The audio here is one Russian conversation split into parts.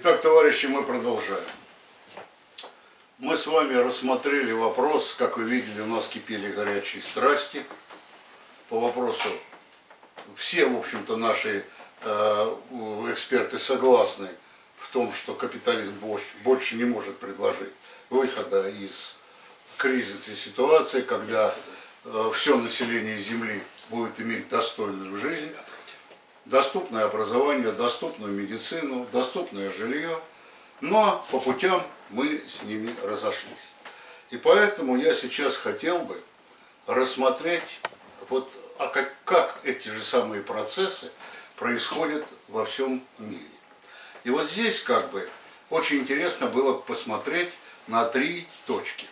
Итак, товарищи, мы продолжаем. Мы с вами рассмотрели вопрос, как вы видели, у нас кипели горячие страсти по вопросу. Все, в общем-то, наши э, эксперты согласны в том, что капитализм больше не может предложить выхода из кризисной ситуации, когда э, все население Земли будет иметь достойную жизнь, доступное образование, доступную медицину, доступное жилье, но по путям мы с ними разошлись. И поэтому я сейчас хотел бы рассмотреть, вот, а как, как эти же самые процессы происходят во всем мире. И вот здесь как бы очень интересно было посмотреть на три точки.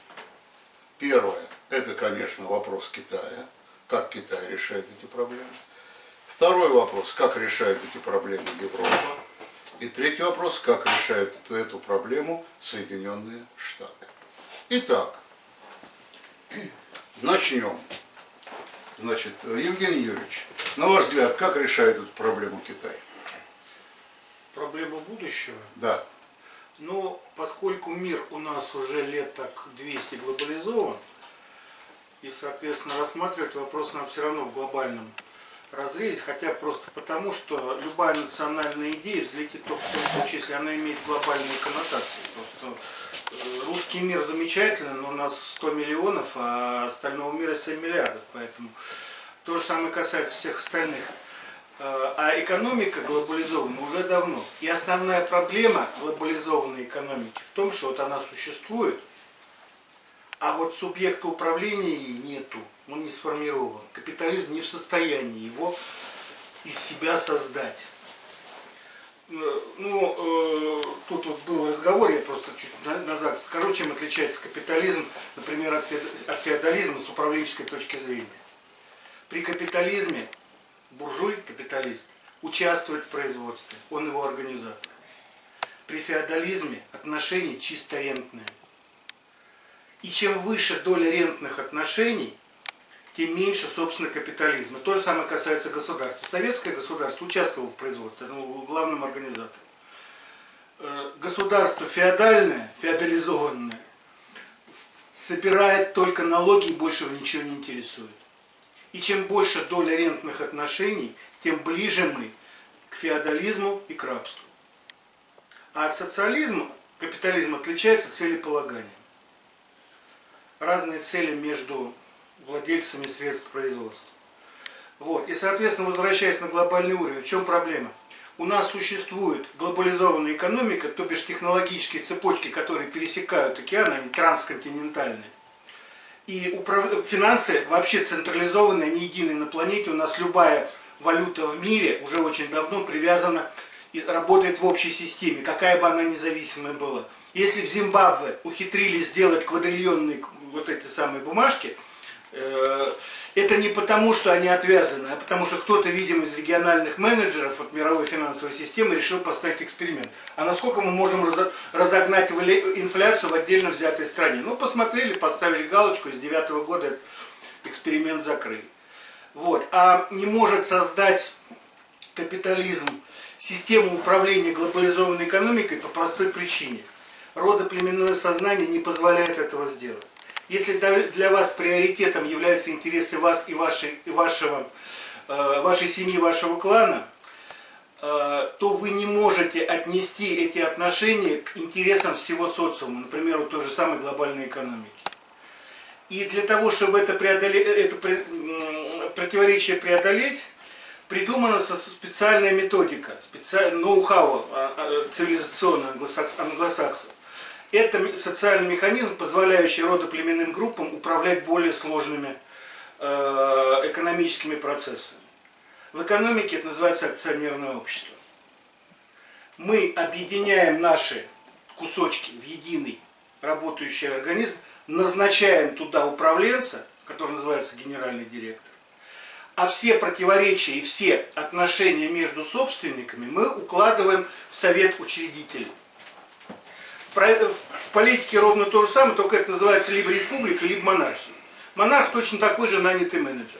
Первое, это, конечно, вопрос Китая, как Китай решает эти проблемы. Второй вопрос, как решает эти проблемы Европа. И третий вопрос, как решает эту проблему Соединенные Штаты. Итак, начнем. Значит, Евгений Юрьевич, на ваш взгляд, как решает эту проблему Китай? Проблема будущего? Да. Ну, поскольку мир у нас уже лет так 200 глобализован, и, соответственно, рассматривать вопрос нам все равно в глобальном разрезе, хотя просто потому, что любая национальная идея взлетит только в том случае, если она имеет глобальные коннотации. Просто э, русский мир замечательный, но у нас 100 миллионов, а остального мира 7 миллиардов, поэтому то же самое касается всех остальных. Э, а экономика глобализована уже давно. И основная проблема глобализованной экономики в том, что вот она существует, а вот субъекта управления нету, он не сформирован. Капитализм не в состоянии его из себя создать. Э, ну, э, тут вот был разговор, я просто чуть назад скажу, чем отличается капитализм, например, от феодализма с управленческой точки зрения. При капитализме буржуй, капиталист, участвует в производстве, он его организатор. При феодализме отношения чисто рентные. И чем выше доля рентных отношений, тем меньше, собственно, капитализма. То же самое касается государства. Советское государство участвовало в производстве, оно было главным организатором. Э, государство феодальное, феодализованное, собирает только налоги и больше его ничего не интересует. И чем больше доля рентных отношений, тем ближе мы к феодализму и к рабству. А от социализма капитализм отличается целеполаганием. Разные цели между владельцами средств производства. Вот. И, соответственно, возвращаясь на глобальный уровень, в чем проблема? У нас существует глобализованная экономика, то бишь технологические цепочки, которые пересекают океаны, они трансконтинентальные. И управ... финансы вообще централизованные, они едины на планете. У нас любая валюта в мире уже очень давно привязана и работает в общей системе, какая бы она независимая была. Если в Зимбабве ухитрились сделать квадриллионные вот эти самые бумажки, э, это не потому, что они отвязаны, а потому что кто-то, видимо, из региональных менеджеров от мировой финансовой системы решил поставить эксперимент. А насколько мы можем разогнать инфляцию в отдельно взятой стране? Ну, посмотрели, поставили галочку, с 2009 года эксперимент закрыли. Вот. А не может создать капитализм систему управления глобализованной экономикой по простой причине. Родоплеменное сознание не позволяет этого сделать. Если для вас приоритетом являются интересы вас и вашей, и вашего, э, вашей семьи, вашего клана, э, то вы не можете отнести эти отношения к интересам всего социума, например, вот той же самой глобальной экономики. И для того, чтобы это, преодолеть, это противоречие преодолеть, придумана специальная методика, специальный ноу-хау а, а, цивилизационный англосаксов. Это социальный механизм, позволяющий родоплеменным группам управлять более сложными э, экономическими процессами. В экономике это называется акционерное общество. Мы объединяем наши кусочки в единый работающий организм, назначаем туда управленца, который называется генеральный директор, а все противоречия и все отношения между собственниками мы укладываем в совет учредителей в политике ровно то же самое, только это называется либо республика, либо монархия. Монарх точно такой же нанятый менеджер.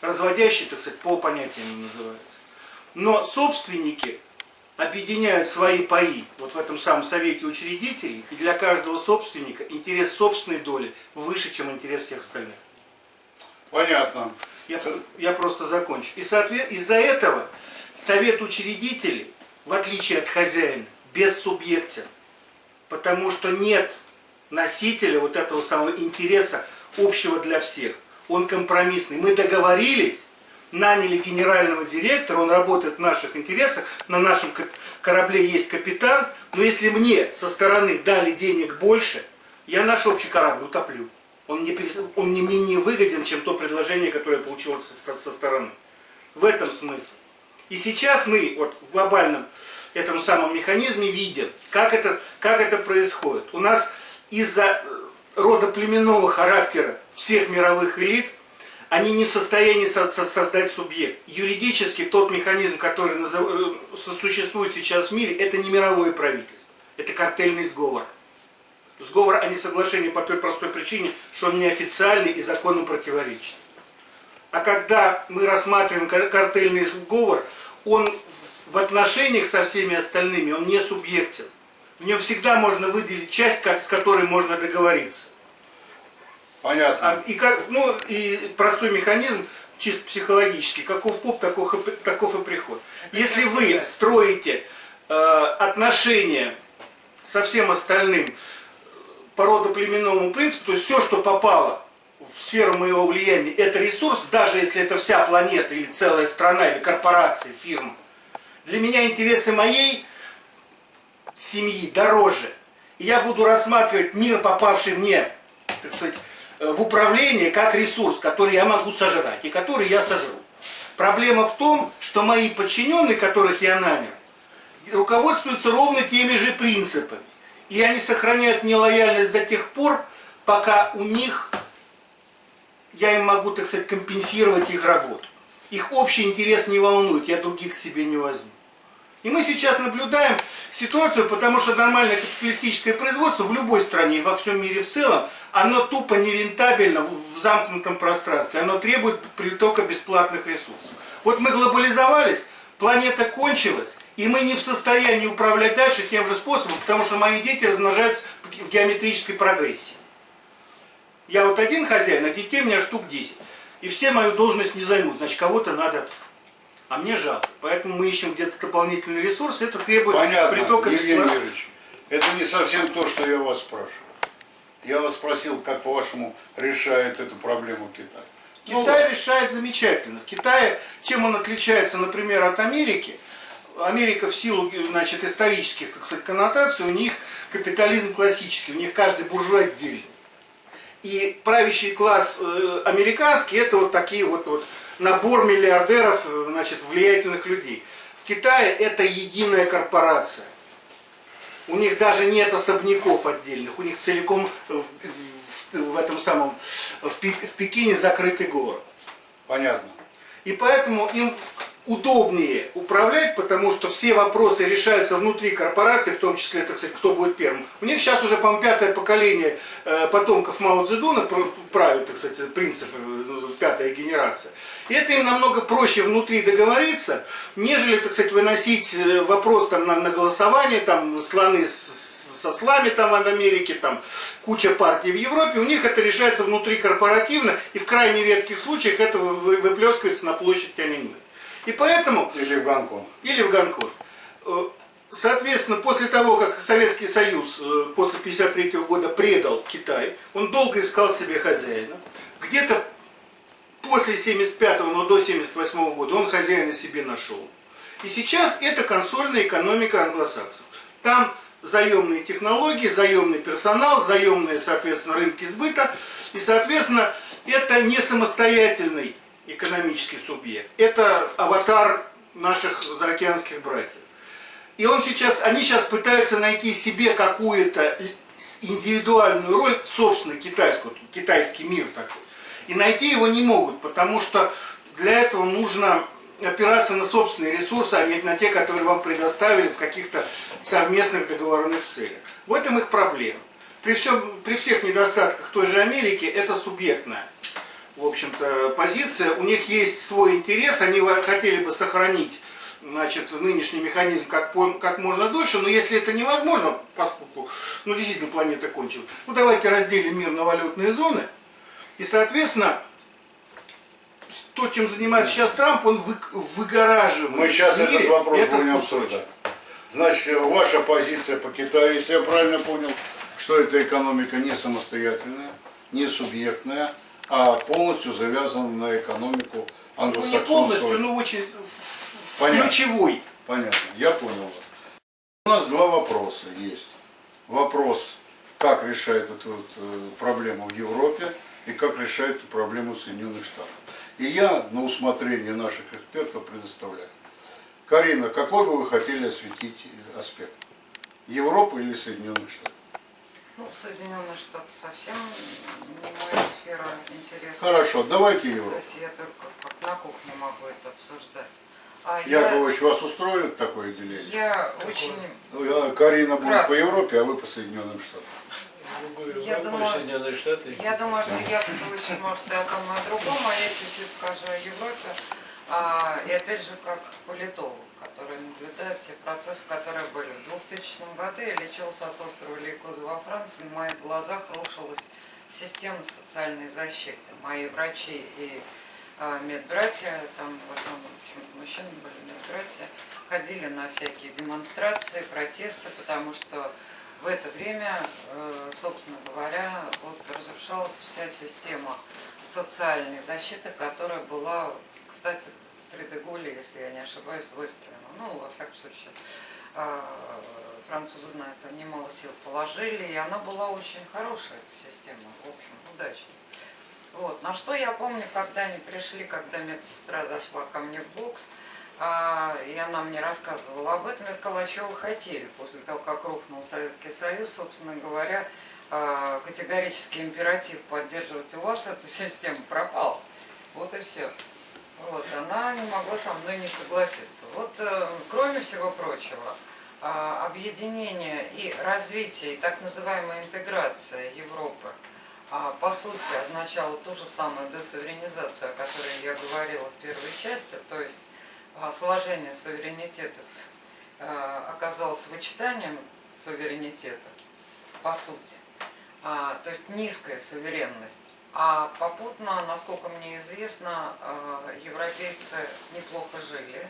Разводящий, так сказать, по понятиям называется. Но собственники объединяют свои паи вот в этом самом совете учредителей, и для каждого собственника интерес собственной доли выше, чем интерес всех остальных. Понятно. Я, я просто закончу. И из-за этого совет учредителей, в отличие от хозяина, бессубъектен. Потому что нет носителя вот этого самого интереса общего для всех. Он компромиссный. Мы договорились, наняли генерального директора, он работает в наших интересах, на нашем корабле есть капитан, но если мне со стороны дали денег больше, я наш общий корабль утоплю. Он не, он не менее выгоден, чем то предложение, которое я получил со, со стороны. В этом смысл. И сейчас мы вот в глобальном этом самом механизме видим, как это, как это происходит. У нас из-за э, рода племенного характера всех мировых элит они не в состоянии со со создать субъект. Юридически тот механизм, который назов... Э, существует сейчас в мире, это не мировое правительство, это картельный сговор. Сговор, а не соглашение по той простой причине, что он неофициальный и закону противоречит. А когда мы рассматриваем картельный сговор, он в отношениях со всеми остальными, он не субъектен. В нем всегда можно выделить часть, с которой можно договориться. Понятно. А, и, как, ну, и простой механизм, чисто психологический, каков поп, таков, таков и приход. Если вы строите э, отношения со всем остальным по родоплеменному принципу, то есть все, что попало в сферу моего влияния, это ресурс, даже если это вся планета или целая страна, или корпорация, фирма. Для меня интересы моей семьи дороже. И я буду рассматривать мир, попавший мне, так сказать, Э, в управление как ресурс, который я могу сожрать и который я сожру. Проблема в том, что мои подчиненные, которых я нанял, руководствуются ровно теми же принципами. И они сохраняют нелояльность до тех пор, пока у них, я им могу, так сказать, компенсировать их работу. Их общий интерес не волнует, я других к себе не возьму. И мы сейчас наблюдаем ситуацию, потому что нормальное капиталистическое производство в любой стране во всем мире в целом, оно тупо нерентабельно в замкнутом пространстве. Оно требует притока бесплатных ресурсов. Вот мы глобализовались, планета кончилась, и мы не в состоянии управлять дальше тем же способом, потому что мои дети размножаются в геометрической прогрессии. Я вот один хозяин, а детей у меня штук 10. И все мою должность не займут, значит кого-то надо а мне жалко. Поэтому мы ищем где-то дополнительный ресурс, это требует Понятно, притока Евгений Юрьевич, это не совсем то, что я вас спрашиваю. Я вас спросил, как по-вашему решает эту проблему Китай. Китай ну, решает замечательно. В Китае, чем он отличается, например, от Америки, Америка в силу значит, исторических так сказать, коннотаций, у них капитализм классический, у них каждый буржуй отдельный. И правящий класс э, американский, это вот такие вот, вот набор миллиардеров, э, значит, влиятельных людей. В Китае это единая корпорация. У них даже нет особняков отдельных, у них целиком в, в, в этом самом, в, в Пекине закрытый город. Понятно. И поэтому им удобнее управлять, потому что все вопросы решаются внутри корпорации, в том числе, так сказать, кто будет первым. У них сейчас уже, по пятое поколение э, потомков Мао Цзэдуна правит, так сказать, принципы, ну, пятая генерация. И это им намного проще внутри договориться, нежели, так сказать, выносить э, вопрос там на, на голосование, там слоны с, со слами там в Америке, там куча партий в Европе, у них это решается внутри корпоративно, и в крайне редких случаях это выплескивается на площадь Тяньаньмэнь. И поэтому... Или в Гонконг. Или в Гонконг. Э, соответственно, после того, как Советский Союз э, после 1953 года предал Китай, он долго искал себе хозяина. Где-то после 75 но до 78 года он хозяина себе нашел. И сейчас это консольная экономика англосаксов. Там заемные технологии, заемный персонал, заемные, соответственно, рынки сбыта. И, соответственно, это не самостоятельный экономический субъект. Это аватар наших заокеанских братьев. И он сейчас, они сейчас пытаются найти себе какую-то индивидуальную роль, собственно, китайскую, китайский мир такой. И найти его не могут, потому что для этого нужно опираться на собственные ресурсы, а не на те, которые вам предоставили в каких-то совместных договорных целях. В этом их проблема. При, всем, при всех недостатках той же Америки это субъектная в общем-то, позиция. У них есть свой интерес, они хотели бы сохранить значит, нынешний механизм как, как можно дольше, но если это невозможно, поскольку, ну, действительно, планета кончилась, ну, давайте разделим мир на валютные зоны, и, соответственно, то, чем занимается сейчас Трамп, он вы- выгораживает. Мы сейчас мире этот вопрос этот будем обсуждать. Значит, ваша позиция по Китаю, если я правильно понял, что эта экономика не самостоятельная, не субъектная, а полностью завязана на экономику Ну, не англосаксонского. полностью, но очень Понятно. ключевой. Понятно, я понял. У нас два вопроса есть. Вопрос, как решает эту вот, э, проблему в Европе и как решает эту проблему Соединенных Штатах. И я на усмотрение наших экспертов предоставляю. Карина, какой бы вы хотели осветить аспект? Европы или Соединенных Штатов? Ну, Соединенные Штаты совсем не моя сфера интереса. Хорошо, давайте То Европу. есть я только как на кухне могу это обсуждать. А Яковлевич, вас устроит такое деление? я, я очень... Э, Карина будет Кратко. по Европе, а вы по Соединенным Штатам. Я думаю- Соединенные Штаты. Я думаю, что Яковлевич может и о том, и о другом, а я чуть-чуть скажу о Европе. А, и опять же, как политолог, который наблюдает те процессы, которые были. В 2000 году я лечился от острова Лейкоза во Франции, на моих глазах рушилась система социальной защиты. Мои врачи и а, медбратья, там в основном почему-то мужчины были медбратья, ходили на всякие демонстрации, протесты, потому что в это время, э, собственно говоря, вот разрушалась вся система социальной защиты, которая была, кстати, при Деголе, если я не ошибаюсь, выстроена. Ну, во всяком случае, э, французы на это немало сил положили, и она была очень хорошая, эта система, в общем, удачная. Вот. На что я помню, когда они пришли, когда медсестра зашла ко мне в бокс, а, и она мне рассказывала об этом, я сказала, а чего вы хотели после того, как рухнул Советский Союз, собственно говоря, а, категорический императив поддерживать у вас эту систему пропал. Вот и все. Вот, она не могла со мной не согласиться. Вот, э, кроме всего прочего, а, объединение и развитие, и так называемая интеграция Европы, а, по сути, означало ту же самую десуверенизацию, о которой я говорила в первой части, то есть а, сложение суверенитетов а, оказалось вычитанием суверенитета, по сути. То есть низкая суверенность. А попутно, насколько мне известно, а, европейцы неплохо жили.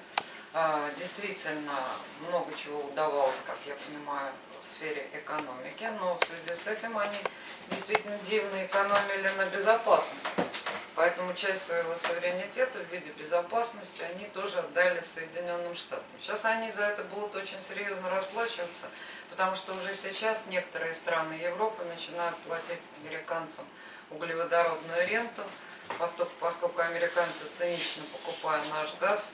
А, Действительно, много чего удавалось, как я понимаю, в сфере экономики, но в связи с этим они действительно дивно экономили на безопасности. Поэтому часть своего суверенитета в виде безопасности они тоже отдали Соединенным Штатам. Сейчас они за это будут очень серьезно расплачиваться, потому что уже сейчас некоторые страны Европы начинают платить американцам углеводородную ренту, поскольку, поскольку американцы цинично покупая наш газ,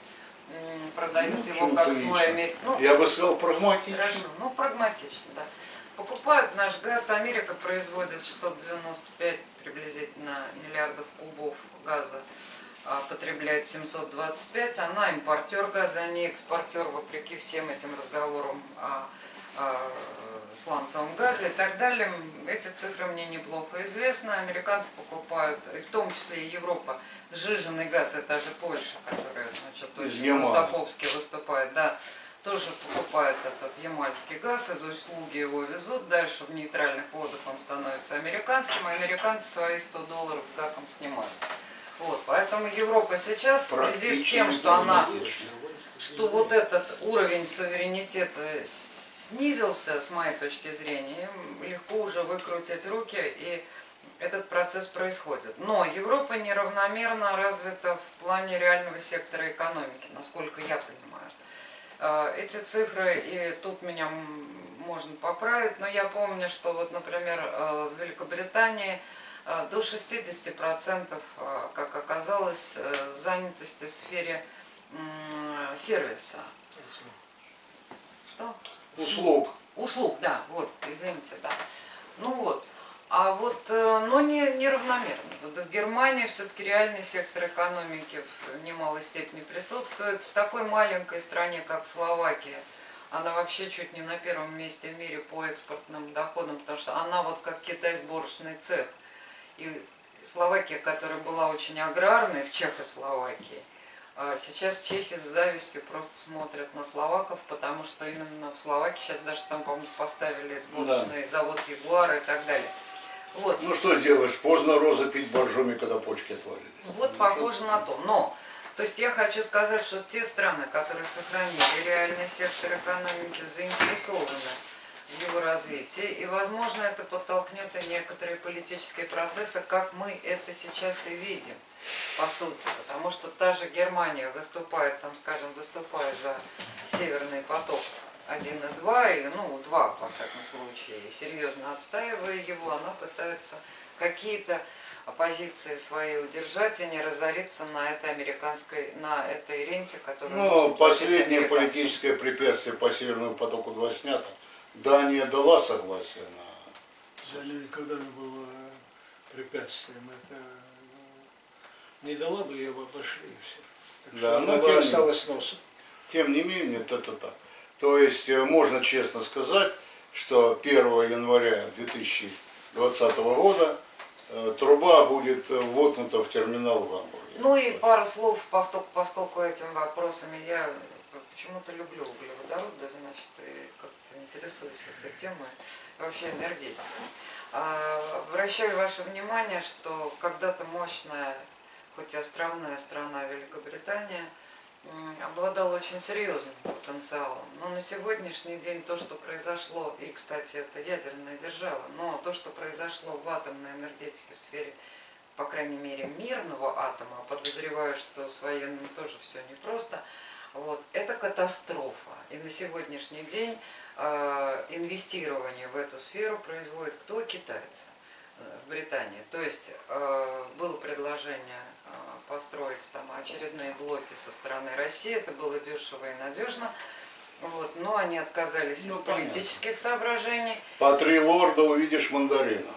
продают его Почему как цинично? свой ну, Я бы сказал прагматично. Хорошо, ну прагматично, да. Покупают наш газ, Америка производит 695 приблизительно миллиардов кубов газа, а потребляет 725, она импортер газа, а не экспортер, вопреки всем этим разговорам о, о сланцевом газе и так далее. Эти цифры мне неплохо известны. Американцы покупают, и в том числе и Европа, сжиженный газ, это же Польша, которая, значит, очень русофобски выступает, да, тоже покупает этот ямальский газ, из услуги его везут, дальше в нейтральных водах он становится американским, а американцы свои 100 долларов с гаком снимают. Вот, поэтому Европа сейчас в связи с тем, что она что вот этот уровень суверенитета снизился, с моей точки зрения, им легко уже выкрутить руки, и этот процесс происходит. Но Европа неравномерно развита в плане реального сектора экономики, насколько я понимаю. Э, Эти цифры, и тут меня можно поправить, но я помню, что вот, например, э, в Великобритании э, до 60%, э, как оказалось, занятости в сфере сервиса. Что? Услуг. Услуг, да, вот, извините, да. Ну вот. А вот, э, но не, неравномерно. Вот в Германии все-таки реальный сектор экономики в немалой степени присутствует. В такой маленькой стране, как Словакия, она вообще чуть не на первом месте в мире по экспортным доходам, потому что она вот как Китай сборочный цех. И Словакия, которая была очень аграрной в Чехословакии, Сейчас чехи с завистью просто смотрят на словаков, потому что именно в Словакии сейчас даже там, по-моему, поставили сборочный завод Ягуара и так далее. Вот. Ну что сделаешь, поздно розы пить боржоми, когда почки отвалились. Вот похоже на то. Но, то есть я хочу сказать, что те страны, которые сохранили реальный сектор экономики, заинтересованы в его развитии. И, возможно, это подтолкнет и некоторые политические процессы, как мы это сейчас и видим, по сути. Потому что та же Германия выступает, там, скажем, выступая за Северный поток 1 и 2, или, ну, 2, во всяком случае, серьезно отстаивая его, она пытается какие-то оппозиции свои удержать и не разориться на этой американской, на этой ренте, которую Ну, последнее политическое препятствие по Северному потоку-2 снято. Дания дала согласие на... Далее никогда не было препятствием. Это не дала бы ее бы обошли и все. Так Да, что но бы тем не- осталась носом. Тем не менее, это так. То есть, э, можно честно сказать, что 1 января 2020 года э, труба будет э, воткнута в терминал в Гамбурге. Ну и пару слов, поскольку, поскольку этими вопросами я почему-то люблю углеводороды, значит, и как-то интересуюсь этой темой, вообще энергетикой. А, Обращаю ваше внимание, что когда-то мощная, хоть и островная страна Великобритания, обладала очень серьезным потенциалом. Но на сегодняшний день то, что произошло, и, кстати, это ядерная держава, но то, что произошло в атомной энергетике в сфере по крайней мере, мирного атома, а подозреваю, что с военным тоже все непросто, вот, это катастрофа. И на сегодняшний день э, инвестирование в эту сферу производит кто? Китайцы э, в Британии. То есть э, было предложение построить там очередные блоки со стороны России, это было дешево и надежно, вот, но они отказались Ну, из понятно. политических соображений. По три лорда увидишь мандарина.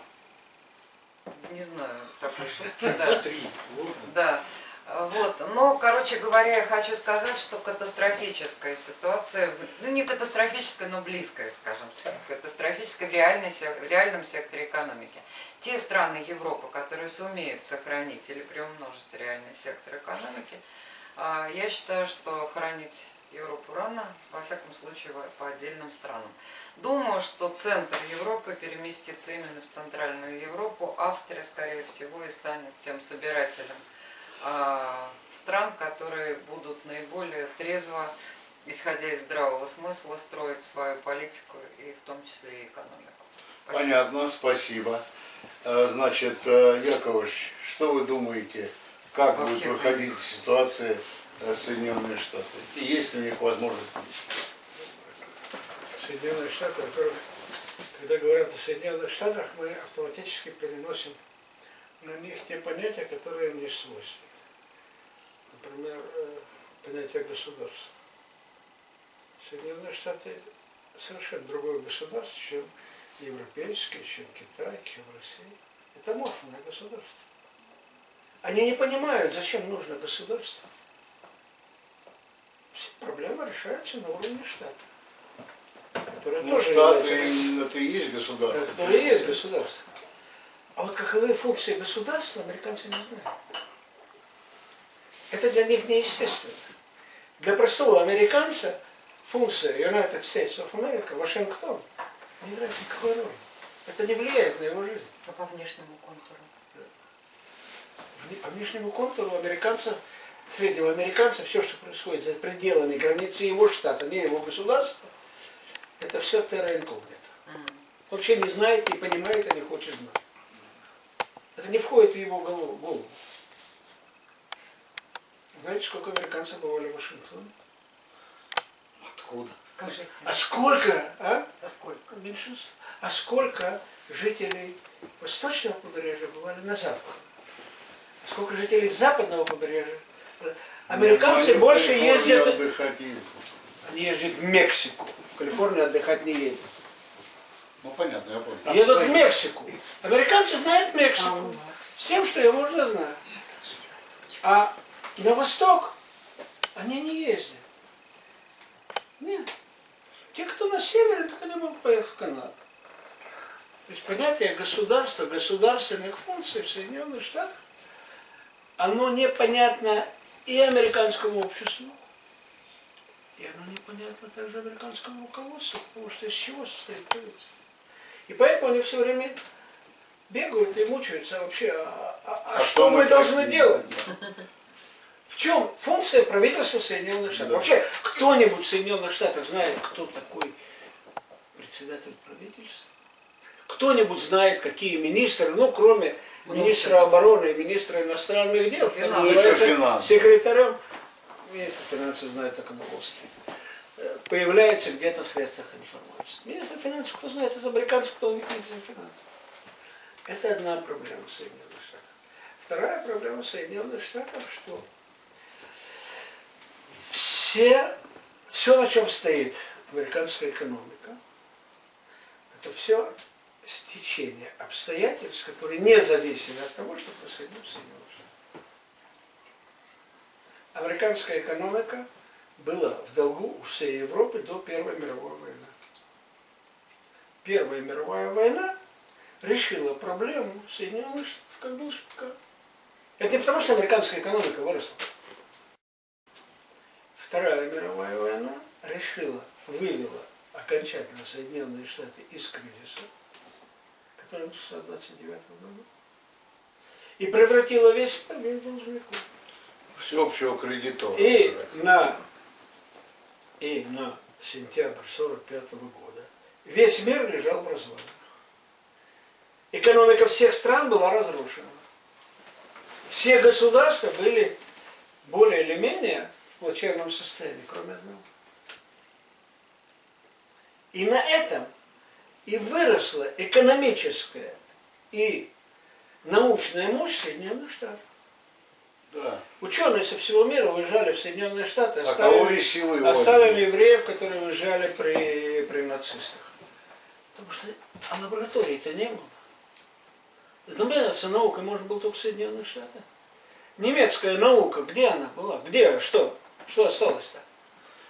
Не знаю такой шутки, да. Три. Вот. Да. Вот. Но, короче говоря, я хочу сказать, что катастрофическая ситуация, ну не катастрофическая, но близкая, скажем так, катастрофическая в, реальной, в реальном секторе экономики. Те страны Европы, которые сумеют сохранить или приумножить реальный сектор экономики, а, я считаю, что хранить Европу рано, во всяком случае, по отдельным странам. Думаю, что центр Европы переместится именно в Центральную Европу. Австрия, скорее всего, и станет тем собирателем стран, которые будут наиболее трезво, исходя из здравого смысла, строить свою политику и в том числе и экономику. Спасибо. Понятно, спасибо. Э, Значит, э, Яковлевич, что вы думаете, как Во будет всех выходить ситуация э, Соединенные Штаты? И есть ли у них возможность? Соединенные Штаты, во-первых, когда говорят о Соединенных Штатах, мы автоматически переносим на них те понятия, которые им не свойственны. Например, э, понятие государства. Соединенные Штаты совершенно другое государство, чем европейское, чем Китай, чем Россия. Это морфное государство. Они не понимают, зачем нужно государство. Все проблемы решаются на уровне штата. Которые Ну, тоже Штаты являются- это и есть государство. да, которые и есть государство. А вот каковы функции государства, американцы не знают. Это для них неестественно. Для простого американца функция United States of America, Вашингтон, не играет никакой роли. Это не влияет на его жизнь. А по внешнему контуру? Вне- По внешнему контуру американца, среднего американца, все, что происходит за пределами границы его штата, не его государства, это все терра инкогнито. Вообще не знает, не понимает и не хочет знать. Это не входит в его голову. Знаете, сколько американцев бывали в Вашингтоне? Откуда? Скажите, А сколько, а? а сколько? Меньшинство. А сколько жителей восточного побережья бывали на западе? А сколько жителей западного побережья? Американцы в больше ездят, отдыхать ездят. они ездят в Мексику. В Калифорнию отдыхать не ездят. Ну понятно, я понял. Там Едут в Мексику. Американцы знают Мексику. С тем, что ее можно знать. А на восток они не ездят. Нет. Те, кто на севере, так они могут поехать в Канаду. То есть понятие государства, государственных функций в Соединенных Штатах, оно непонятно и американскому обществу, и оно непонятно также американскому руководству, потому что из чего состоит правительство. И поэтому они все время бегают и мучаются вообще, а, а- а А что, что мы мы должны делать? В чем функция правительства Соединенных Штатов? Да. Вообще, кто-нибудь в Соединенных Штатах знает, кто такой председатель правительства? Кто-нибудь знает, какие министры, ну, кроме министра обороны и министра иностранных дел, финансов. секретарем, министр финансов знает только на Уолл-стрит, э, появляется где-то в средствах информации. Министр финансов, кто знает, это американцы, кто у них министр финансов. Это одна проблема Соединенных Штатов. Вторая проблема Соединенных Штатов, что все, все, на чем стоит американская экономика, это все стечение обстоятельств, которые не зависели от того, что происходило в Соединенных Штатах. Американская экономика была в долгу у всей Европы до Первой мировой войны. Первая мировая война решила проблему Соединенных Штатов как должника. Это не потому, что американская экономика выросла. Вторая мировая война решила, вывела окончательно Соединенные Штаты из кризиса, который начался в 29 году, и превратила весь мир в должников. Всеобщего кредитора. И на, и на сентябрь 45 года весь мир лежал в развалинах. Экономика всех стран была разрушена. Все государства были более или менее плачевном состоянии, кроме одного. И на этом и выросла экономическая и научная мощь Соединенных Штатов. Да. Ученые со всего мира уезжали в Соединенные Штаты, А и силы оставили евреев, которые уезжали при, при нацистах. Потому что а лабораторий-то не было. Заниматься наукой можно было только в Соединенных Штатах. Немецкая наука, где она была? Где? Что? Что осталось-то?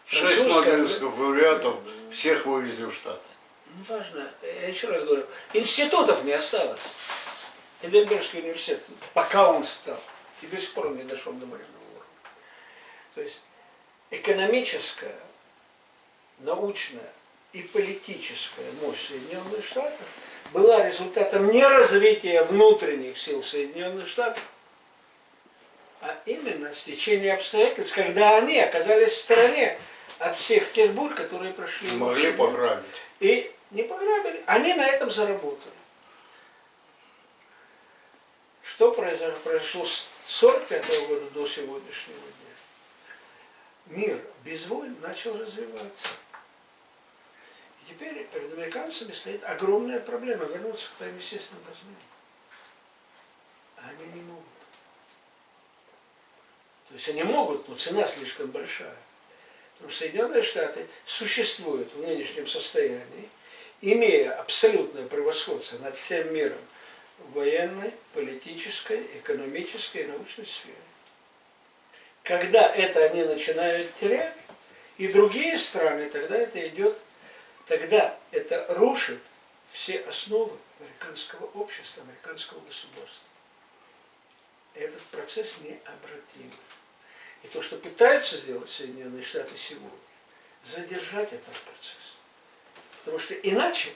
Шесть нобелевских лауреатов всех вывезли в Штаты. Неважно, я еще раз говорю, институтов не осталось. Эдинбургский университет, пока он стал, и до сих пор он не дошел до военного уровня. То есть экономическая, научная и политическая мощь Соединенных Штатов была результатом не развития внутренних сил Соединенных Штатов, а именно стечения обстоятельств, когда они оказались в стороне от всех тех бурь, которые прошли. Могли пограбить. И не пограбили, они на этом заработали. Что произошло, произошло с 45 года до сегодняшнего дня? Мир без войн начал развиваться. И теперь перед американцами стоит огромная проблема вернуться к своим естественным размерам. Они не могут. То есть они могут, но цена слишком большая. Потому что Соединенные Штаты существуют в нынешнем состоянии, имея абсолютное превосходство над всем миром в военной, политической, экономической и научной сфере. Когда это они начинают терять, и другие страны, тогда это идет, тогда это рушит все основы американского общества, американского государства. Этот процесс необратим. И то, что пытаются сделать Соединенные Штаты сегодня, задержать этот процесс. Потому что иначе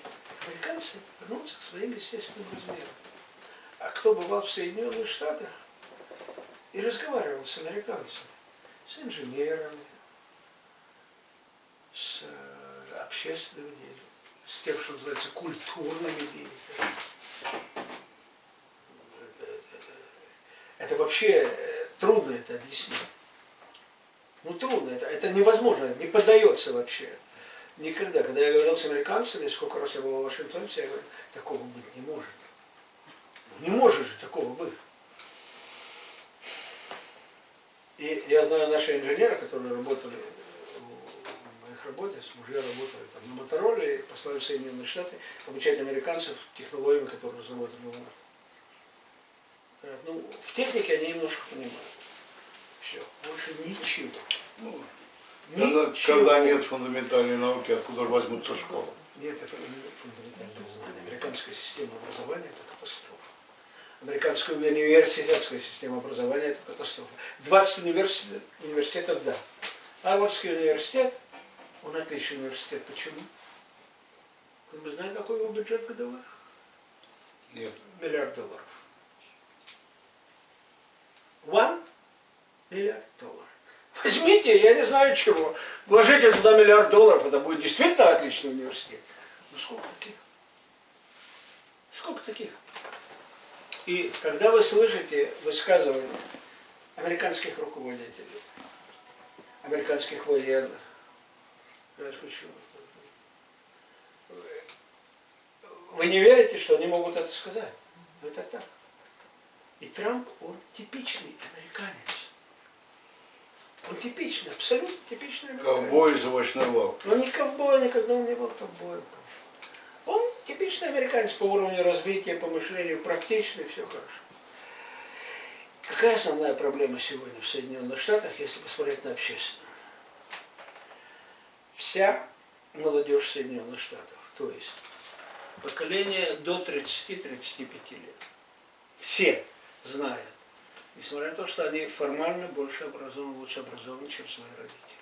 американцы вернутся к своим естественным размерам. А кто бывал в Соединенных Штатах и разговаривал с американцами, с инженерами, с э, общественными деятелями, с тем, что называется культурными деятелями. Это, вообще э, трудно это объяснить. Ну трудно, это, это невозможно, не поддается вообще. Никогда. Когда я говорил с американцами, сколько раз я был в Вашингтоне, все говорят, такого быть не может. Ну, Не может же такого быть. И я знаю наши инженеры, которые работали в моих работе, мужья работали там, на Мотороле, послали в Соединенные Штаты обучать американцев технологиями, которые нас. Говорят, Ну, в технике они немножко понимают. Все, больше ничего. Ну, Когда, Ничего. когда нет фундаментальной науки, откуда же возьмутся школы? Нет, это фундаментальное знание. Американская система образования – это катастрофа. Американская университетская система образования – это катастрофа. 20 университет, университетов – да. Гарвардский университет, он отличный университет. Почему? Вы знаете, какой его бюджет годовой? Нет. Миллиард долларов. One миллиард долларов. Возьмите, я не знаю чего, вложите туда миллиард долларов, это будет действительно отличный университет. Ну сколько таких? Сколько таких? И когда вы слышите высказывания американских руководителей, американских военных? Вы не верите, что они могут это сказать? Но это так. И Трамп, он типичный американец. Он типичный, абсолютно типичный американец. Ковбой из овощной лавки. Он не ковбой, никогда он не был ковбоем. Он типичный американец по уровню развития, по мышлению, практичный, все хорошо. Какая основная проблема сегодня в Соединенных Штатах, если посмотреть на общественную? Вся молодежь Соединенных Штатов, то есть поколение до 30-35 лет, все знают, несмотря на то, что они формально больше образованы, лучше образованы, чем свои родители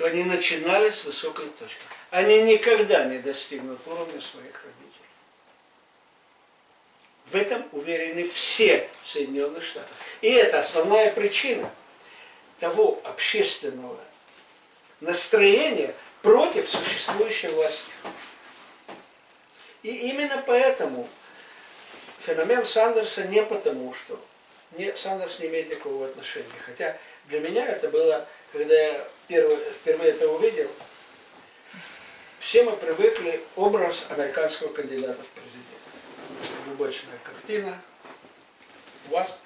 что они начинали с высокой точки. Они никогда не достигнут уровня своих родителей. В этом уверены все в Соединенных Штатах. И это основная причина того общественного настроения против существующей власти. И именно поэтому феномен Сандерса не потому, что не, Сандерс не имеет никакого отношения. Хотя для меня это было, когда я первый, впервые это увидел, все мы привыкли образ американского кандидата в президенты. Глубочная картина, ВАСП,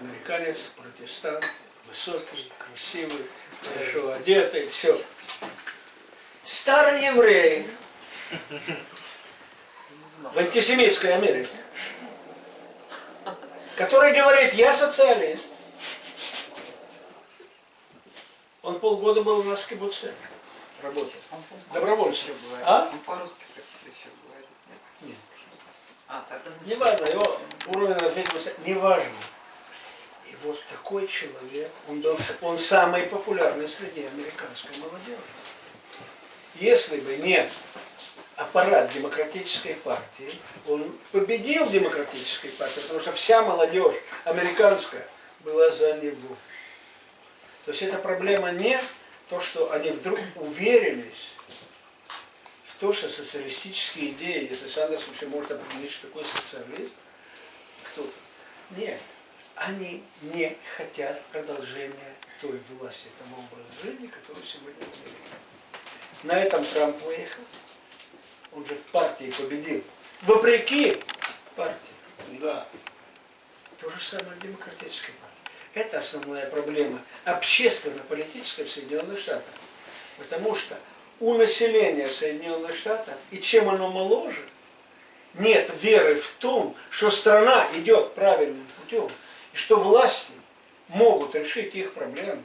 американец, протестант, высокий, красивый, хорошо одетый, все. Старый еврей в антисемитской Америке, который говорит, я социалист, он полгода был у нас в кибуце, работал. Добровольцем. А? Он по-русски еще говорит. Нет? Нет. А, Не важно, его уровень развития, не важно. И вот такой человек, он, был, он самый популярный среди американской молодежи. Если бы не аппарат демократической партии, он победил демократической партии, потому что вся молодежь американская была за него. То есть эта проблема не то, что они вдруг уверились в то, что социалистические идеи, если Сандерс вообще может определить, что такое социализм, кто-то. Нет, они не хотят продолжения той власти, того образа жизни, который сегодня в Америке. На этом Трамп выехал. Он же в партии победил. Вопреки партии. Да. То же самое в демократической партии. Это основная проблема общественно-политическая в Соединенных Штатах. Потому что у населения Соединенных Штатов, и чем оно моложе, нет веры в том, что страна идет правильным путем, и что власти могут решить их проблемы.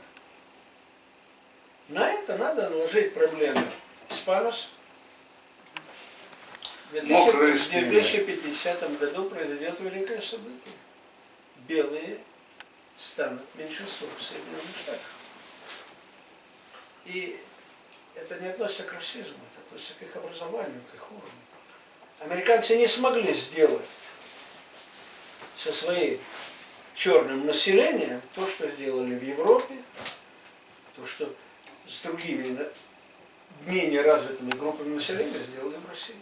На это надо наложить проблемы. Испанос в 2000 Мокрые в спины. 2050 году произойдет великое событие. Белые станут меньшинством в Соединенных Штатах. И это не относится к расизму, это относится к их образованию, к их уровню. Американцы не смогли сделать со своим черным населением то, что сделали в Европе, то, что с другими менее развитыми группами населения сделали в России.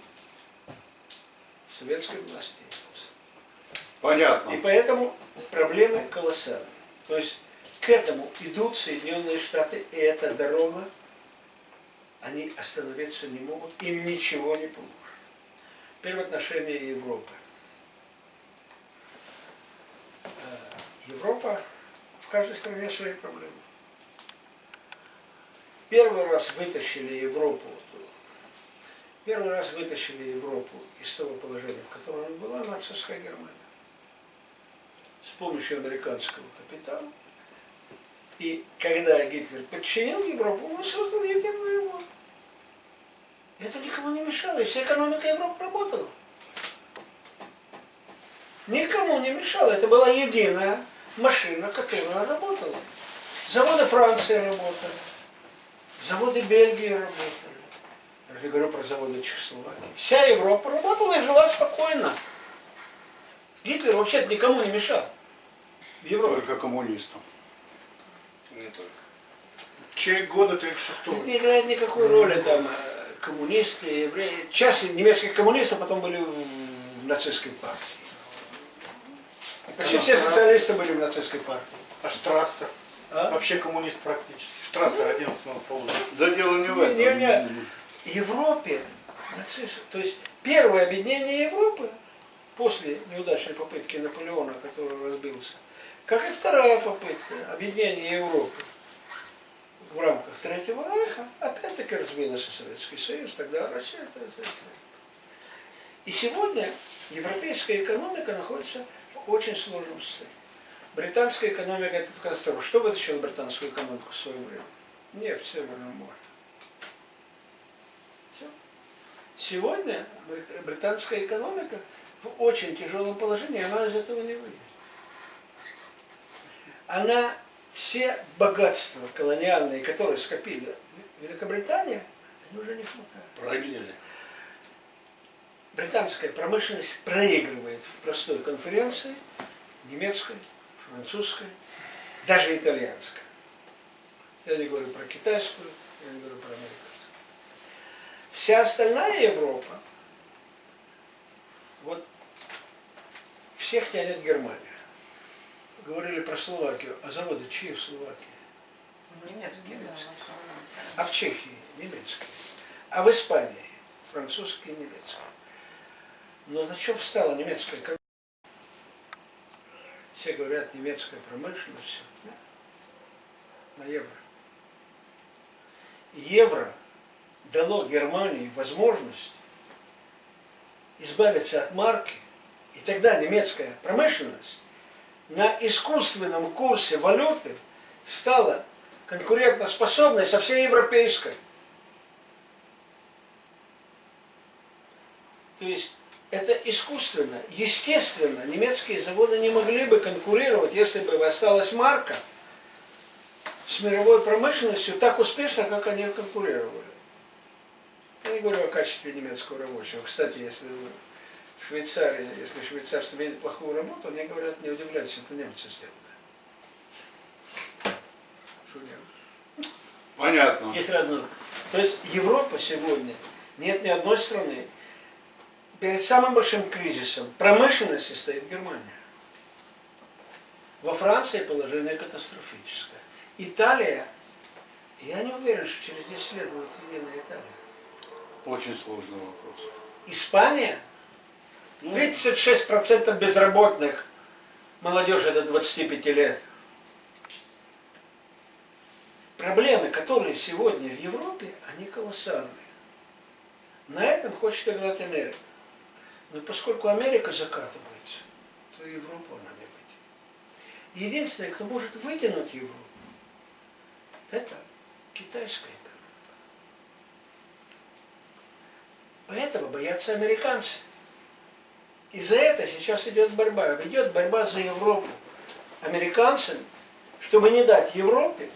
Советской власти. И Понятно. поэтому проблемы колоссальные. То есть к этому идут Соединенные Штаты, и эта дорога, они остановиться не могут, им ничего не поможет. Теперь в отношении Европы. Э, Европа, в каждой стране свои проблемы. Первый раз вытащили Европу, первый раз вытащили Европу из того положения, в котором была нацистская Германия с помощью американского капитала. И когда Гитлер подчинил Европу, он создал единую Европу. Это никому не мешало, и вся экономика Европы работала. никому не мешало. Это была единая машина, которая работала. Заводы Франции работали, заводы Бельгии работали. Я же говорю про заводы Чехословакии. Вся Европа работала и жила спокойно. Гитлер вообще никому не мешал. В Европе. Только коммунистам. Не только. Человек года 36 Это не играет никакой роли там э, коммунисты, евреи. Часть немецких коммунистов потом были в нацистской партии. Почти все социалисты были в нацистской партии. А Штрассер? А? Вообще коммунист практически. Штрассер 11 полжа. Да дело не в этом. Не, не. Европе нацисты, то есть первое объединение Европы после неудачной попытки Наполеона, который разбился, как и вторая попытка объединения Европы в рамках Третьего Рейха, опять-таки разбился Советский Союз, тогда Россия. т- т- т. И сегодня европейская экономика находится в очень сложном состоянии. Британская экономика это катастрофа. Что вытащило британскую экономику в свое время? Нефть в Северном Сегодня бри- британская экономика в очень тяжелом положении, она из этого не выйдет. Она все богатства колониальные, которые скопили Великобритания, они уже не хватает. Проели. Британская промышленность проигрывает в простой конференции немецкой, французской, даже итальянской. Я не говорю про китайскую, я не говорю про американскую. Вся остальная Европа, вот всех тянет Германия. Говорили про Словакию, а заводы чьи в Словакии? Немецкие, основном. А в Чехии немецкие. А в Испании французские и немецкие. Но на чем встала немецкая экономика? Все говорят, немецкая промышленность, все. На евро. Евро дало Германии возможность избавиться от марки, и тогда немецкая промышленность на искусственном курсе валюты стала конкурентоспособной со всей европейской. То есть это искусственно, естественно, немецкие заводы не могли бы конкурировать, если бы осталась марка с мировой промышленностью так успешно, как они конкурировали. Я не говорю о качестве немецкого рабочего. Кстати, если в Швейцарии, если швейцарцы видят плохую работу, они говорят, не удивляйтесь, это немцы сделали. Что делать? Понятно. Есть разные. То есть Европа сегодня, нет ни одной страны, перед самым большим кризисом промышленности стоит Германия. Во Франции положение катастрофическое. Италия, я не уверен, что через 10 лет будет единая Италия. Очень сложный вопрос. Испания, Ну, 36% безработных, молодежи до 25 лет. Проблемы, которые сегодня в Европе, они колоссальные. На этом хочет играть Америка. Но поскольку Америка закатывается, то Европу она не вытянет. Единственное, кто может вытянуть Европу, это китайская Поэтому боятся американцы. И за это сейчас идет борьба. Идет борьба за Европу американцами, чтобы не дать Европе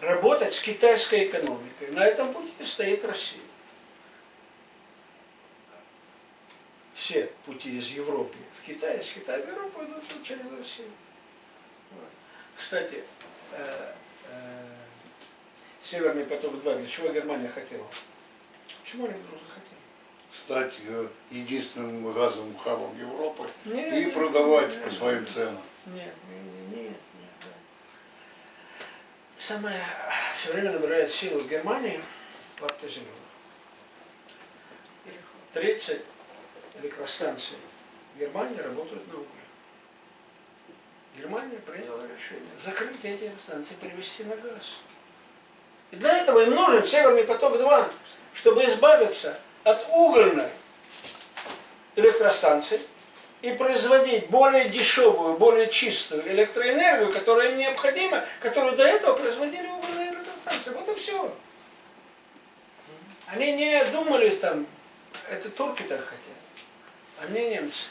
работать с китайской экономикой. На этом пути стоит Россия. Все пути из Европы в Китай, из Китая в Европу идут через Россию. Кстати, э, э, Северный поток-2, для чего Германия хотела? Чего они вдруг захотели? стать э, единственным газовым хабом Европы Нет, и нет, продавать нет, по своим ценам. Нет, нет, нет, нет. Самое все время набирает силу Германии. Переход. 30 электростанций в Германии работают на угле. Германия приняла решение закрыть эти электростанции, перевести на газ. И для этого им нужен Северный поток-2, чтобы избавиться от угольной электростанции и производить более дешевую, более чистую электроэнергию, которая им необходима, которую до этого производили угольные электростанции. Вот и все. Они не думали там, это турки так хотят, а не немцы.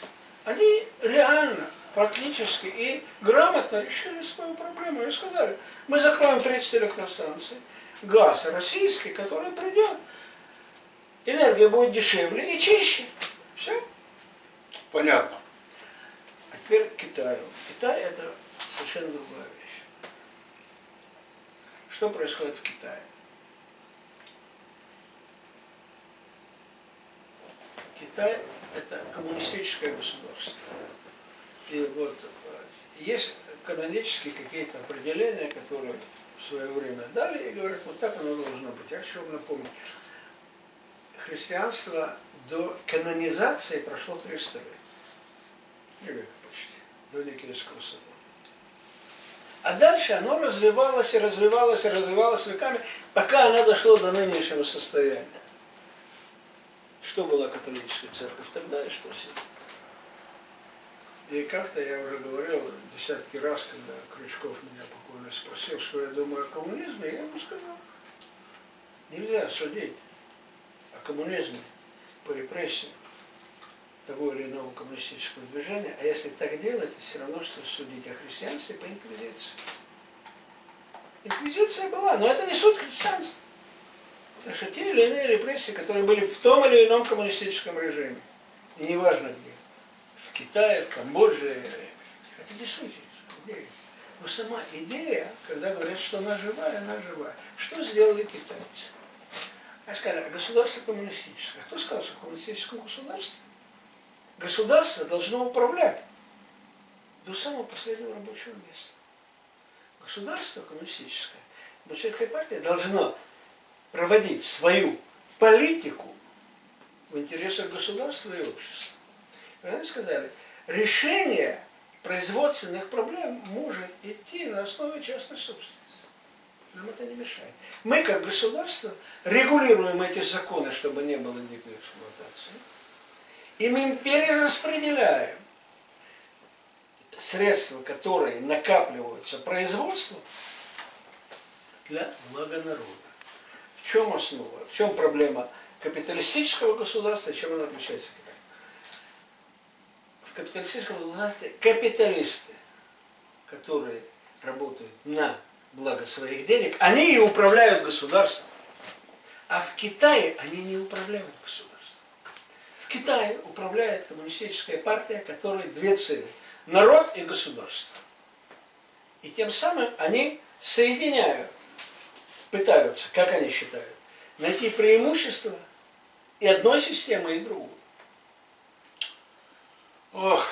Они реально, практически и грамотно решили свою проблему. И сказали, мы закроем 30 электростанций, газ российский, который придет, энергия будет дешевле и чище. Все. Понятно. А теперь к Китаю. Китай это совершенно другая вещь. Что происходит в Китае? Китай это коммунистическое государство. И вот э, есть канонические какие-то определения, которые свое время дали и говорят, вот так оно должно быть. Я хочу вам напомнить. Христианство до канонизации прошло 300 лет. Три века почти, до Никейского собора. А дальше оно развивалось и развивалось и развивалось веками, пока оно дошло до нынешнего состояния. Что была католическая церковь тогда и что сегодня? И как-то я уже говорил десятки раз, когда Крючков меня покойно спросил, что я думаю о коммунизме, я ему сказал, нельзя судить о коммунизме по репрессиям того или иного коммунистического движения, а если так делать, это все равно, что судить о христианстве по инквизиции. Инквизиция была, но это не суд христианства. Так что те или иные репрессии, которые были в том или ином коммунистическом режиме, и неважно где, в Китае, в Камбодже, это не суть. Но сама идея, когда говорят, что она живая, она живая. Что сделали китайцы? А сказали, государство коммунистическое. Кто сказал, что в коммунистическом государстве государство должно управлять до самого последнего рабочего места. Государство коммунистическое, большевистская партия должно проводить свою политику в интересах государства и общества. И они сказали, решение производственных проблем может идти на основе частной собственности. Нам это не мешает. Мы, как государство, регулируем эти законы, чтобы не было дикой эксплуатации. И мы перераспределяем средства, которые накапливаются производством, для блага народа. В чем основа? В чем проблема капиталистического государства, чем оно отличается? В капиталистическом государстве капиталисты, которые работают на благо своих денег, они и управляют государством. А в Китае они не управляют государством. В Китае управляет коммунистическая партия, которая две цели. Народ и государство. И тем самым они соединяют пытаются, как они считают, найти преимущество и одной системы, и другой. Ох,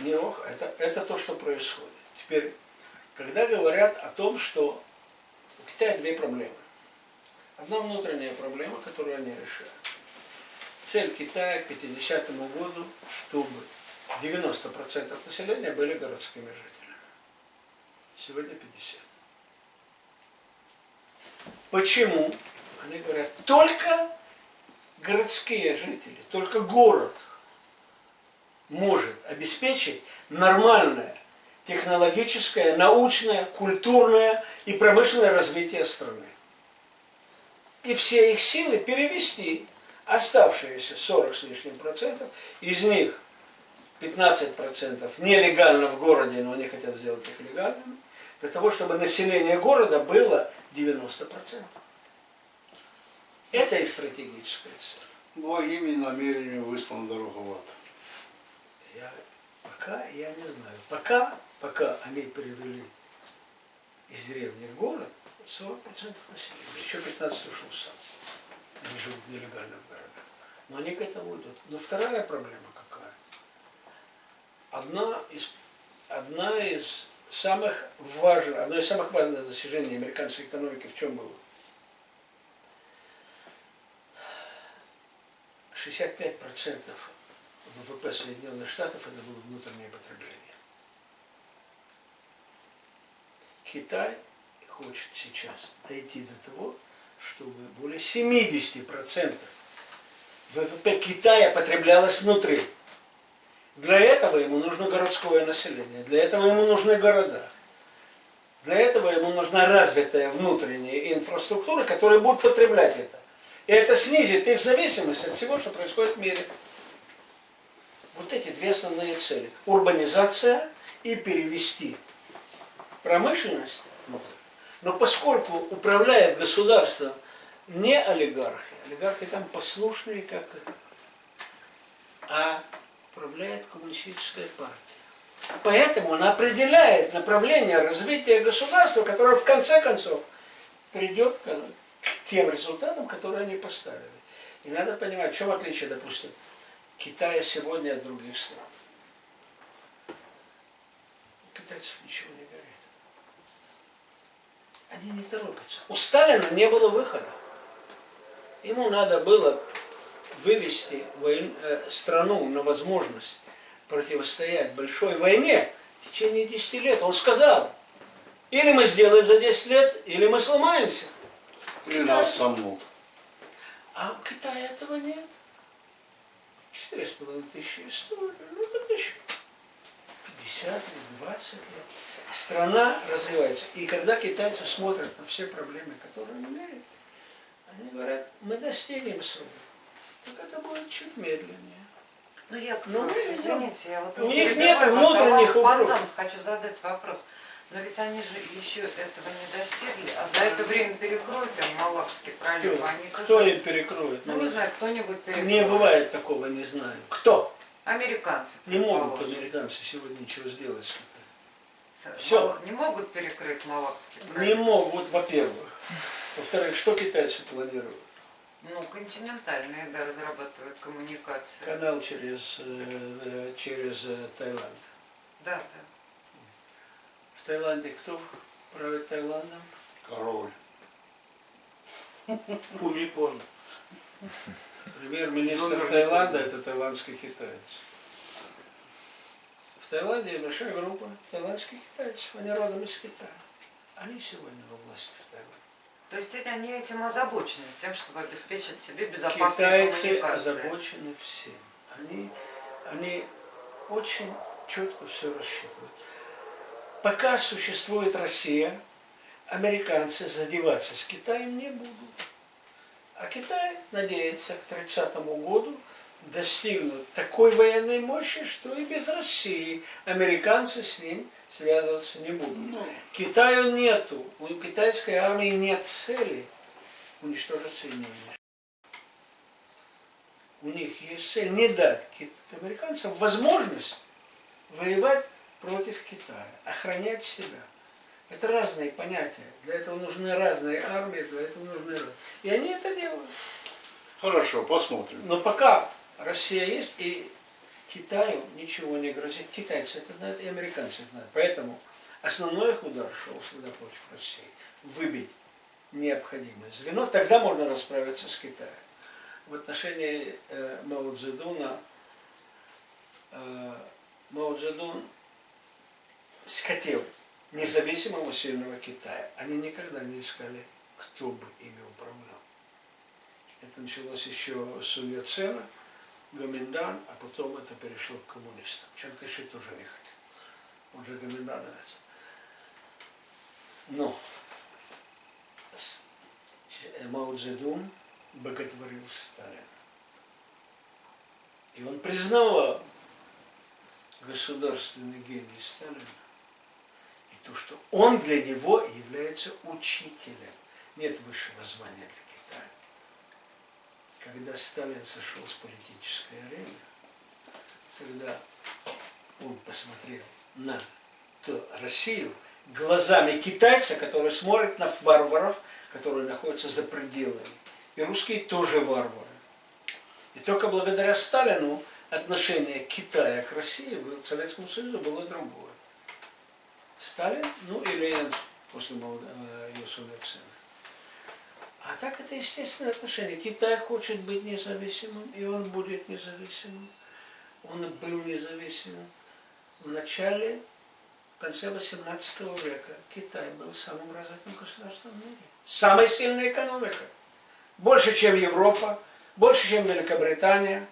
Не ох, это, это то, что происходит. Теперь, когда говорят о том, что у Китая две проблемы. Одна внутренняя проблема, которую они решают. Цель Китая к 50 году, чтобы 90% населения были городскими жителями. Сегодня 50. Почему? Они говорят, только городские жители, только город может обеспечить нормальное технологическое, научное, культурное и промышленное развитие страны. И все их силы перевести оставшиеся 40 с лишним процентов, из них 15 процентов нелегально в городе, но они хотят сделать их легальными, для того, чтобы население города было 90%. Это их стратегическая цель. благими намерениями выслана дорога в ад. Я, пока я не знаю. Пока, пока они перевели из деревни в город 40% населения. Еще 15 ушел сам. Они живут нелегально в городах. Но они к этому идут. Но вторая проблема какая? Одна из, одна из самых важных, одно из самых важных достижений американской экономики в чем было? 65% ВВП Соединенных Штатов это было внутреннее потребление. Китай хочет сейчас дойти до того, чтобы более 70% ВВП Китая потреблялось внутри. Для этого ему нужно городское население, для этого ему нужны города. Для этого ему нужна развитая внутренняя инфраструктура, которая будет потреблять это. И это снизит их зависимость от всего, что происходит в мире. Вот эти две основные цели. Урбанизация и перевести промышленность внутрь. Но поскольку управляет государство не олигархи, олигархи там послушные, как а управляет коммунистическая партия. Поэтому он определяет направление развития государства, которое в конце концов придет к тем результатам, которые они поставили. И надо понимать, в чем отличие, допустим, Китая сегодня от других стран. У китайцев ничего не горит. Они не торопятся. У Сталина не было выхода. Ему надо было вывести э, страну на возможность противостоять большой войне в течение 10 лет. Он сказал, или мы сделаем за 10 лет, или мы сломаемся. Или нас сомнут. А у Китая этого нет. Четыре с половиной тысячи историй. Ну, так еще 50 или 20 лет. Страна развивается. И когда китайцы смотрят на все проблемы, которые он имеет, они говорят, мы достигнем срока. Так это будет чуть медленнее. Ну, я, Ну, извините, я вот у них нет внутренних вам угроз. потом хочу задать вопрос. Но ведь они же еще этого не достигли, а за это время перекроют им Малакский пролив. Кто, Они кто тоже- им перекроет? Ну, не знаю, кто-нибудь перекроет. Не бывает такого, не знаю. Кто? Американцы, Не могут американцы сегодня ничего сделать Всё. Мал- Не могут перекрыть Малакский Не пролив. могут, во-первых. Во-вторых, что китайцы планируют? Ну, континентальные, да, разрабатывают коммуникации. Канал через, э, э, через э, Таиланд. Да, да. В Таиланде кто правит Таиландом? Король. Кумипон. Премьер-министр Таиланда это таиландский китаец. В Таиланде большая группа таиландских китайцев, они родом из Китая. Они сегодня во власти в Таиланде. То есть эти- они этим озабочены, тем, чтобы обеспечить себе безопасные Китайцы коммуникации. озабочены всем. Они, они очень четко все рассчитывают. Пока существует Россия, американцы задеваться с Китаем не будут. А Китай надеется к 30 году достигнуть такой военной мощи, что и без России американцы с ним связываться не будут. Ну, Китаю нету, у китайской армии нет цели уничтожить Соединенные Штаты. У них есть цель не дать американцам возможность воевать против Китая, охранять себя. Это разные понятия. Для этого нужны разные армии, для этого нужны разные. И они это делают. хорошо, посмотрим. Но пока Россия есть, и Китаю ничего не грозит. Китайцы это знают, и американцы это знают. Поэтому основной их удар шел всегда против России. Выбить необходимое звено, тогда можно расправиться с Китаем. В отношении э, Мао Цзэдуна, э, Мао Цзэдун хотел независимого сильного Китая. Они никогда не искали, кто бы ими управлял. Это началось еще с Сун Яцена, Гоминдан, а потом это перешло к коммунистам. Чан Кайши тоже не хотел. Он же Гоминдановец. Но Ч- Мао Цзэдун боготворил Сталина. И он признавал государственный гений Сталина то, что он для него является учителем. Нет высшего звания для Китая. Когда Сталин сошел с политической арены, когда он посмотрел на ту Россию глазами китайца, который смотрит на варваров, которые находятся за пределами. И русские тоже варвары. И только благодаря Сталину отношение Китая к России, к Советскому Союзу было другое. Сталин, ну и Ленин после Мау- э. А так это естественное отношение. Китай хочет быть независимым, и он будет независимым. Он был независимым. В начале, в конце 18 века Китай был самым развитым государством в мире. Самая сильная экономика. Больше, чем Европа, больше, чем Великобритания,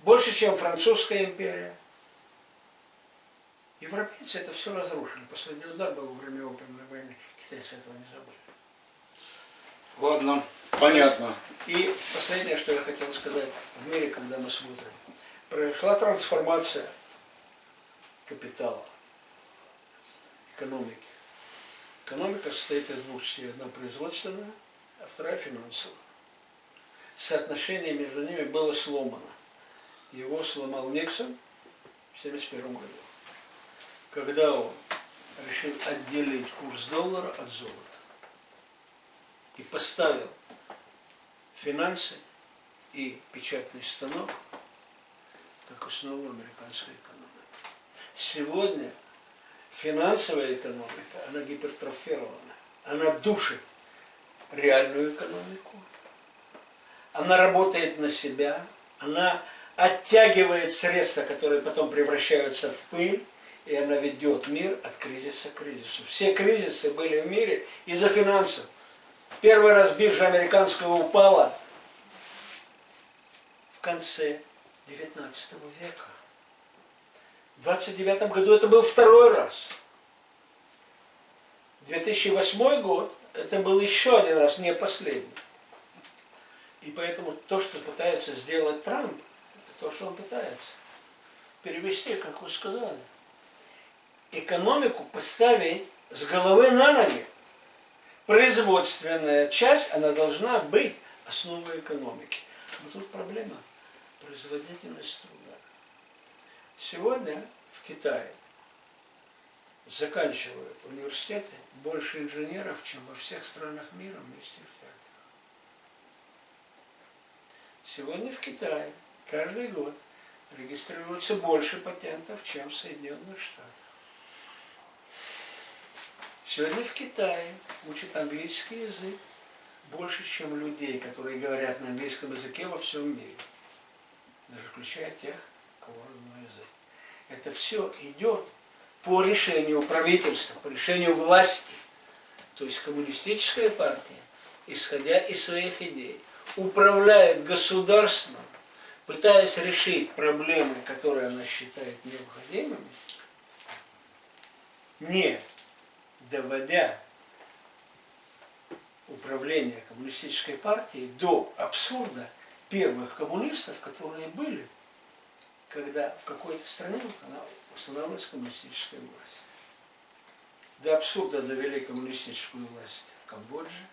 больше, чем Французская империя. Европейцы это все разрушили. Последний удар был во время Опиумной войны. Китайцы этого не забыли. Ладно, понятно. И последнее, что я хотел сказать, в мире, когда мы смотрим, произошла трансформация капитала, экономики. Экономика состоит из двух частей. Одна производственная, а вторая финансовая. Соотношение между ними было сломано. Его сломал Никсон в 1971 году, когда он решил отделить курс доллара от золота и поставил финансы и печатный станок как основу американской экономики. Сегодня финансовая экономика, она гипертрофирована, она душит реальную экономику, она работает на себя, она оттягивает средства, которые потом превращаются в пыль, и она ведет мир от кризиса к кризису. Все кризисы были в мире из-за финансов. Первый раз биржа американская упала в конце 19 века. В 29 году это был второй раз. 2008 год это был еще один раз, не последний. И поэтому то, что пытается сделать Трамп, то, что он пытается. Перевести, как вы сказали. Экономику поставить с головы на ноги. Производственная часть, она должна быть основой экономики. Но тут проблема производительность труда. Сегодня в Китае заканчивают университеты больше инженеров, чем во всех странах мира вместе взятых. Сегодня в Китае каждый год регистрируется больше патентов, чем в Соединенных Штатах. Сегодня в Китае учат английский язык больше, чем людей, которые говорят на английском языке во всем мире. Даже включая тех, кого родной язык. Это все идет по решению правительства, по решению власти. То есть коммунистическая партия, исходя из своих идей, управляет государством, пытаясь решить проблемы, которые она считает необходимыми, не доводя управление коммунистической партией до абсурда первых коммунистов, которые были, когда в какой-то стране устанавливалась коммунистическая власть. До абсурда довели коммунистическую власть в Камбодже,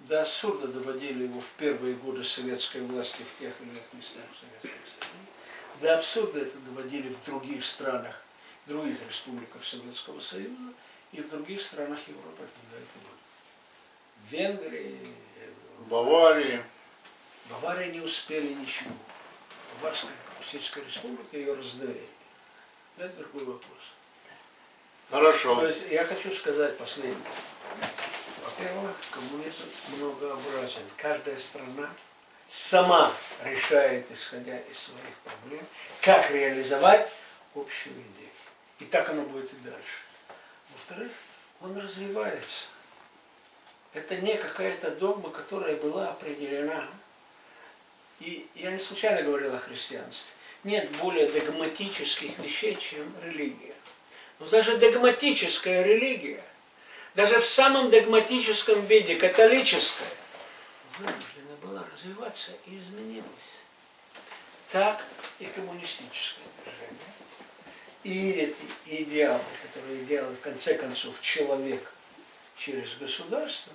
до абсурда доводили его в первые годы советской власти в тех или иных местах Советского Союза. До абсурда это доводили в других странах, в других республиках Советского Союза и в других странах Европы, когда это было. В Венгрии, В Баварии. Бавария не успели ничего. Баварская коммунистическая республика ее раздавили. Но это другой вопрос. То Хорошо. есть я хочу сказать последнее. Во-первых, коммунизм многообразен. Каждая страна сама решает, исходя из своих проблем, как реализовать общую идею. И так оно будет и дальше. Во-вторых, он развивается. Это не какая-то догма, которая была определена. И я не случайно говорил о христианстве. Нет более догматических вещей, чем религия. Но даже догматическая религия, даже в самом догматическом виде, католическая, вынуждена была развиваться и изменилась. Так и коммунистическое движение. И эти идеалы, которые делает в конце концов человек через государство,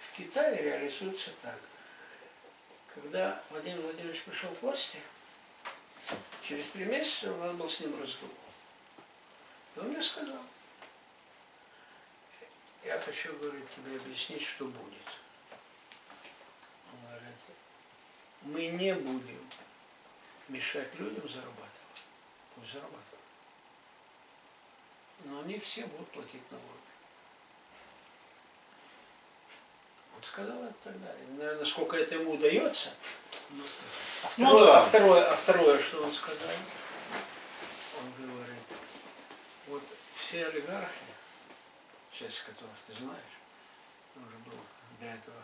в Китае реализуются так. Когда Владимир Владимирович пришел к власти, через три месяца у нас был с ним разговор. И он мне сказал, я хочу, говорит, тебе объяснить, что будет. Он говорит, мы не будем мешать людям зарабатывать. Пусть зарабатывают. Но они все будут платить налоги. Он сказал это тогда. Наверное, насколько это ему удается. Ну, а, Ну второе, да. а, второе, а второе, что он сказал? Он говорит, вот все олигархи, часть которых ты знаешь, он уже был до этого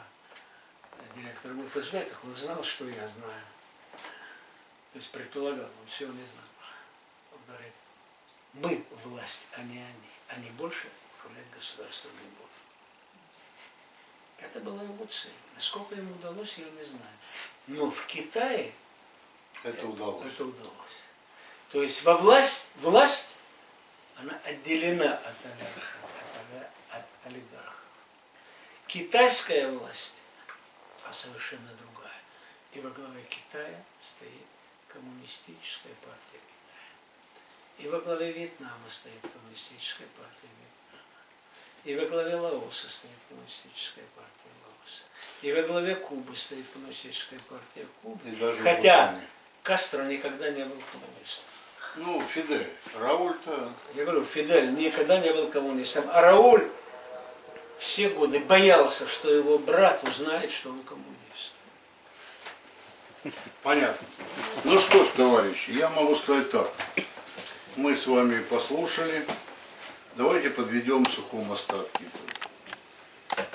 директором ФСБ, так он знал, что я знаю. То есть предполагал, он всего не знал. Мы власть, а не они. Они больше управлять государством не будут. Это была его цель. Насколько ему удалось, я не знаю. Но в Китае Это удалось. Это удалось. То есть во власть, власть, она отделена от олигарха, от, от олигархов. Китайская власть, а совершенно другая. И во главе Китая стоит коммунистическая партия. И во главе Вьетнама стоит коммунистическая партия Вьетнама. И во главе Лаоса стоит коммунистическая партия Лаоса. И во главе Кубы стоит коммунистическая партия Кубы. И даже в Хотя. Кастро никогда не был коммунистом. Ну, Фидель. Рауль-то Я говорю, Фидель никогда не был коммунистом. А Рауль все годы боялся, что его брат узнает, что он коммунист. Понятно. Ну что ж, товарищи, я могу сказать так. Мы с вами послушали. Давайте подведем сухом остатке. итог.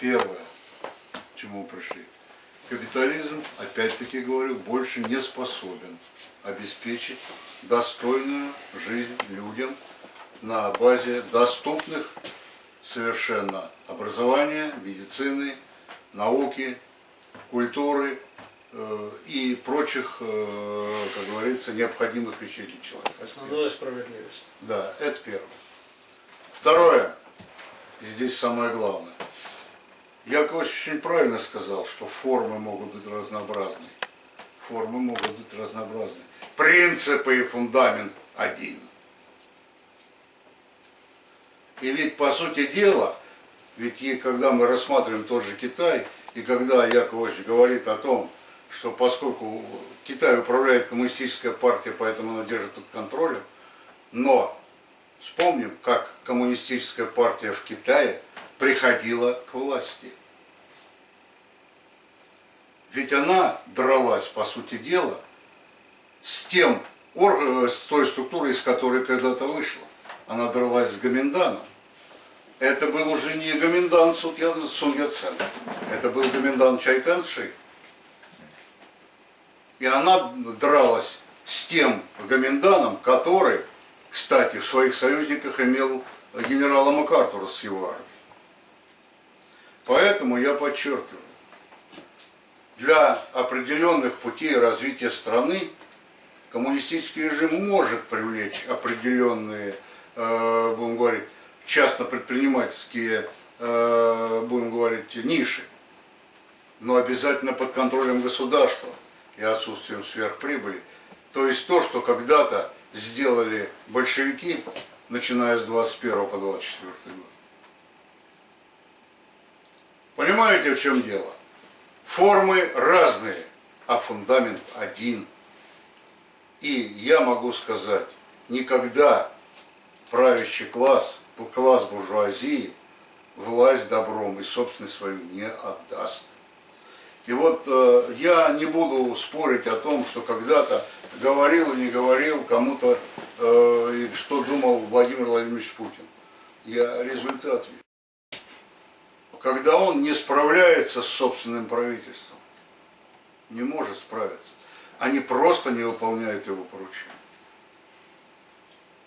Первое, к чему пришли. Капитализм, опять-таки говорю, больше не способен обеспечить достойную жизнь людям на базе доступных совершенно образования, медицины, науки, культуры и прочих, э, как говорится, необходимых вещей для человека. Основная справедливость. Да, это первое. Второе, и здесь самое главное. Яковлевич очень правильно сказал, что формы могут быть разнообразны. Формы могут быть разнообразны. Принципы и фундамент один. И ведь, по сути дела, ведь и когда мы рассматриваем тот же Китай, и когда Яковлевич говорит о том, что поскольку Китай управляет коммунистическая партия, поэтому она держит под контролем, но вспомним, как коммунистическая партия в Китае приходила к власти. Ведь она дралась, по сути дела, с тем орган- с той структурой, из которой когда-то вышла. Она дралась с Гоминданом. Это был уже не Гоминдан Сун Я- Сун Яцен, это был Гоминдан Чайкан Ши. И она дралась с тем Гоминданом, который, кстати, в своих союзниках имел генерала МакАртура с его армией. Поэтому я подчеркиваю, для определенных путей развития страны коммунистический режим может привлечь определенные, э, будем говорить, частно-предпринимательские, э, будем говорить, ниши, но обязательно под контролем государства и отсутствием сверхприбыли. То есть то, что когда-то сделали большевики, начиная с 21 по 24 год. Понимаете, в чем дело? Формы разные, а фундамент один. И я могу сказать, никогда правящий класс, класс буржуазии, власть добром и собственность свою не отдаст. И вот э, я не буду спорить о том, что когда-то говорил и не говорил кому-то, э, что думал Владимир Владимирович Путин. Я результат вижу. Когда он не справляется с собственным правительством, не может справиться, они просто не выполняют его поручения.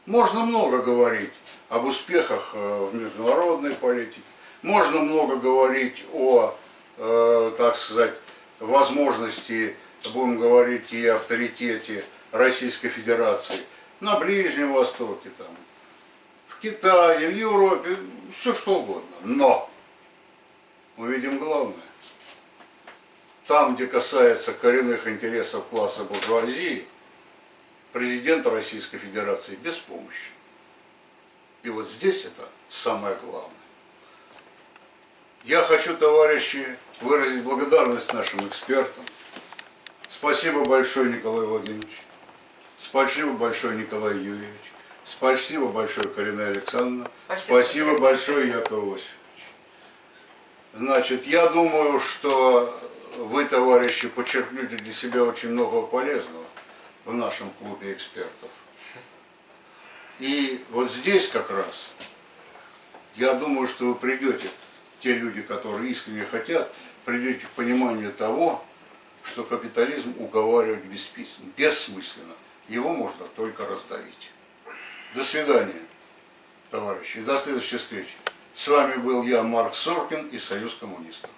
Можно много говорить об успехах э, в международной политике, можно много говорить о, э, так сказать, возможности, будем говорить, и авторитете Российской Федерации на Ближнем Востоке, там, в Китае, в Европе, все что угодно. Но мы видим главное. Там, где касается коренных интересов класса буржуазии, президент Российской Федерации беспомощен. И вот здесь это самое главное. Я хочу, товарищи, выразить благодарность нашим экспертам. Спасибо большое, Николай Владимирович. Спасибо большое, Николай Юрьевич. Спасибо большое, Карина Александровна. Спасибо. Спасибо большое, Яков Иосифович. Значит, я думаю, что вы, товарищи, подчеркнете для себя очень много полезного в нашем клубе экспертов. И вот здесь как раз, я думаю, что вы придете, те люди, которые искренне хотят, придете к пониманию того, что капитализм уговаривать бессмысленно. Его можно только раздавить. До свидания, товарищи, и до следующей встречи. С вами был я, Марк Соркин и Союз коммунистов.